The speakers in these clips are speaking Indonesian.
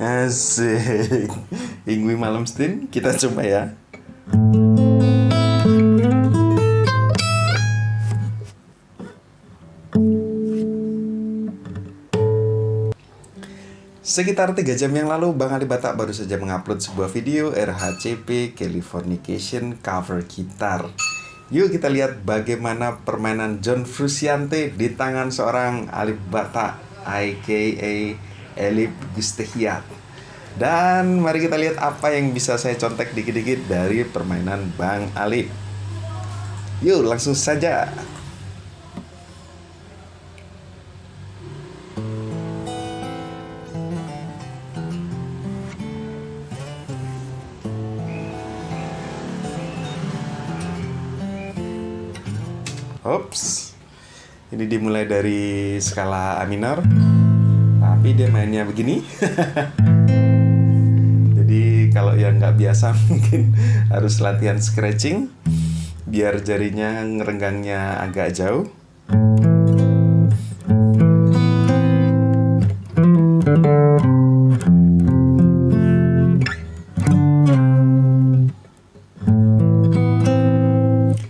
Asik. Ingwi malam stin kita coba ya. Sekitar 3 jam yang lalu, Bang Ali Batak baru saja mengupload sebuah video RHCP Californication cover gitar. Yuk kita lihat bagaimana permainan John Frusciante di tangan seorang Alif Batak, aka Elip Gustehiat. Dan mari kita lihat apa yang bisa saya contek dikit-dikit dari permainan Bang Alif. Yuk langsung saja. Ops. Ini dimulai dari skala A minor. Tapi dia mainnya begini. Jadi kalau yang nggak biasa mungkin harus latihan scratching biar jarinya ngerenggangnya agak jauh.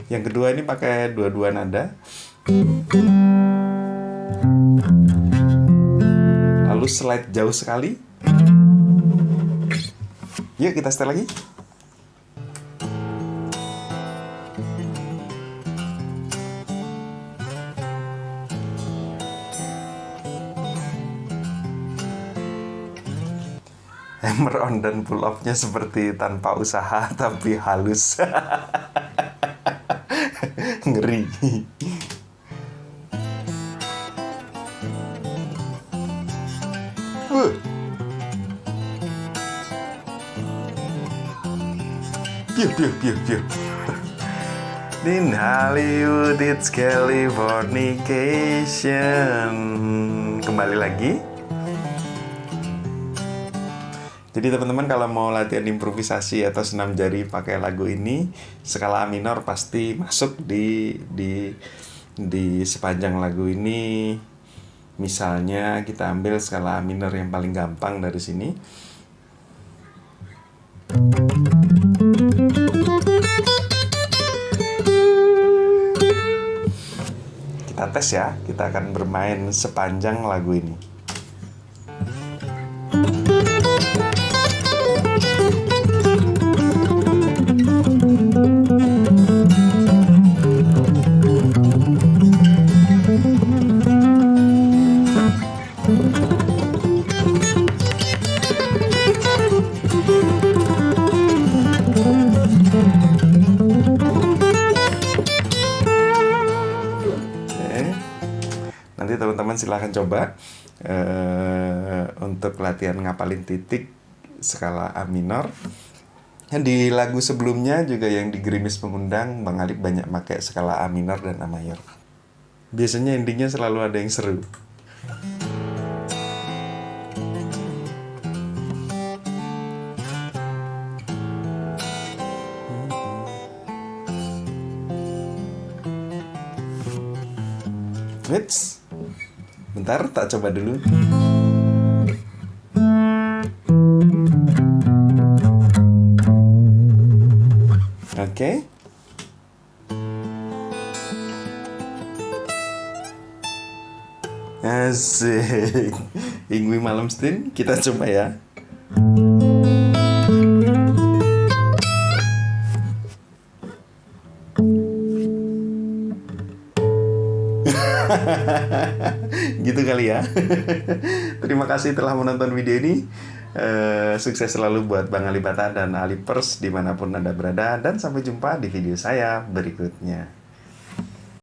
Yang kedua ini pakai dua-dua nada. Slide jauh sekali. Yuk kita setel lagi. Hammer on dan pull off-nya seperti tanpa usaha tapi halus. Ngeri. Piu, piu, piu, piu. In Hollywood it's Californication. Kembali lagi. Jadi teman-teman kalau mau latihan improvisasi atau senam jari pakai lagu ini Skala minor pasti masuk di, di, di sepanjang lagu ini Misalnya kita ambil skala minor yang paling gampang dari sini Kita tes ya, kita akan bermain sepanjang lagu ini. Nanti teman-teman silahkan coba uh, untuk latihan ngapalin titik skala A minor. Di lagu sebelumnya juga yang di Gerimis Mengundang, Bang Alip banyak pakai skala A minor dan A mayor. Biasanya endingnya selalu ada yang seru. Wits, bentar tak coba dulu. Oke. Okay. Asik. Ingwi malam stin kita coba ya. gitu kali ya. Terima kasih telah menonton video ini. Uh, sukses selalu buat Bang Ali Bata dan Ali Pers di mana pun Anda berada. Dan sampai jumpa di video saya berikutnya.